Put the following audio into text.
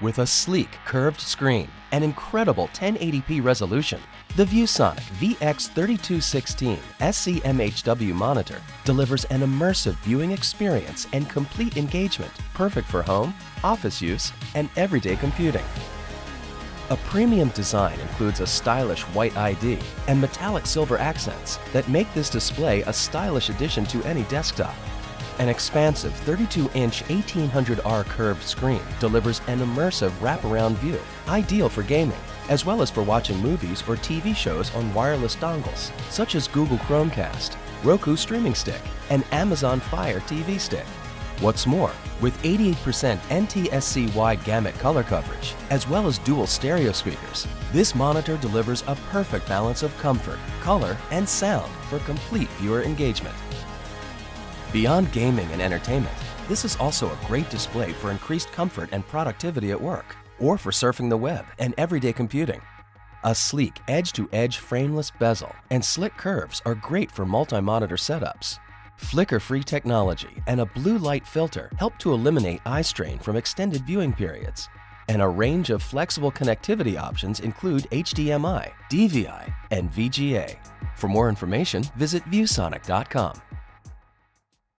With a sleek, curved screen and incredible 1080p resolution, the ViewSonic VX3216 SCMHW monitor delivers an immersive viewing experience and complete engagement perfect for home, office use, and everyday computing. A premium design includes a stylish white ID and metallic silver accents that make this display a stylish addition to any desktop. An expansive 32-inch 1800R curved screen delivers an immersive wraparound view, ideal for gaming, as well as for watching movies or TV shows on wireless dongles, such as Google Chromecast, Roku Streaming Stick, and Amazon Fire TV Stick. What's more, with 88% NTSC wide gamut color coverage, as well as dual stereo speakers, this monitor delivers a perfect balance of comfort, color, and sound for complete viewer engagement. Beyond gaming and entertainment, this is also a great display for increased comfort and productivity at work, or for surfing the web and everyday computing. A sleek edge-to-edge frameless bezel and slick curves are great for multi-monitor setups. Flicker-free technology and a blue light filter help to eliminate eye strain from extended viewing periods. And a range of flexible connectivity options include HDMI, DVI, and VGA. For more information, visit ViewSonic.com.